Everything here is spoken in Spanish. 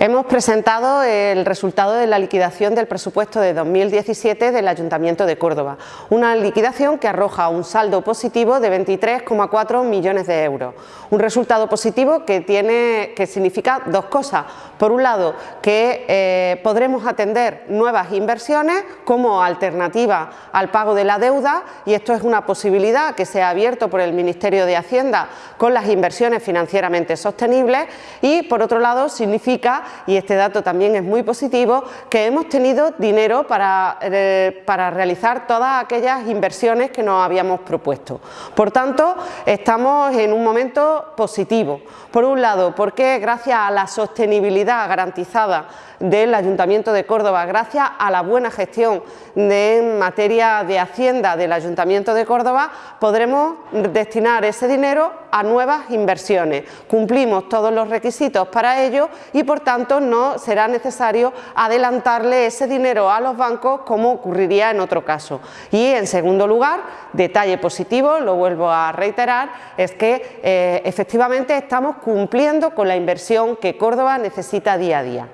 Hemos presentado el resultado de la liquidación del presupuesto de 2017 del Ayuntamiento de Córdoba, una liquidación que arroja un saldo positivo de 23,4 millones de euros. Un resultado positivo que, tiene, que significa dos cosas. Por un lado, que eh, podremos atender nuevas inversiones como alternativa al pago de la deuda y esto es una posibilidad que se ha abierto por el Ministerio de Hacienda con las inversiones financieramente sostenibles y por otro lado significa y este dato también es muy positivo, que hemos tenido dinero para, eh, para realizar todas aquellas inversiones que nos habíamos propuesto. Por tanto, estamos en un momento positivo. Por un lado, porque gracias a la sostenibilidad garantizada del Ayuntamiento de Córdoba, gracias a la buena gestión en materia de Hacienda del Ayuntamiento de Córdoba, podremos destinar ese dinero a nuevas inversiones. Cumplimos todos los requisitos para ello y por tanto no será necesario adelantarle ese dinero a los bancos como ocurriría en otro caso. Y en segundo lugar, detalle positivo, lo vuelvo a reiterar, es que eh, efectivamente estamos cumpliendo con la inversión que Córdoba necesita día a día.